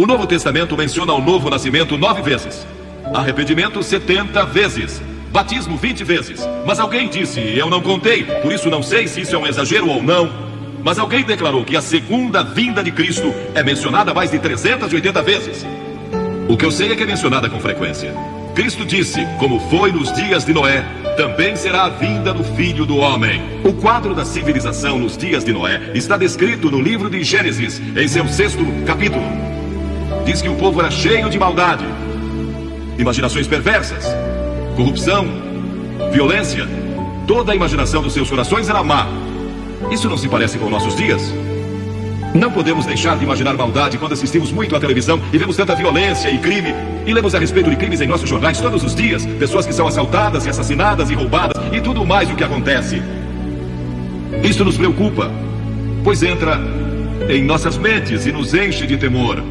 O Novo Testamento menciona o novo nascimento nove vezes. Arrependimento 70 vezes. Batismo 20 vezes. Mas alguém disse, eu não contei, por isso não sei se isso é um exagero ou não. Mas alguém declarou que a segunda vinda de Cristo é mencionada mais de 380 vezes. O que eu sei é que é mencionada com frequência. Cristo disse, como foi nos dias de Noé, também será a vinda do Filho do Homem. O quadro da civilização nos dias de Noé está descrito no livro de Gênesis, em seu sexto capítulo. Diz que o povo era cheio de maldade, imaginações perversas, corrupção, violência. Toda a imaginação dos seus corações era má. Isso não se parece com nossos dias? Não podemos deixar de imaginar maldade quando assistimos muito à televisão e vemos tanta violência e crime. E lemos a respeito de crimes em nossos jornais todos os dias. Pessoas que são assaltadas e assassinadas e roubadas e tudo mais o que acontece. Isso nos preocupa, pois entra em nossas mentes e nos enche de temor.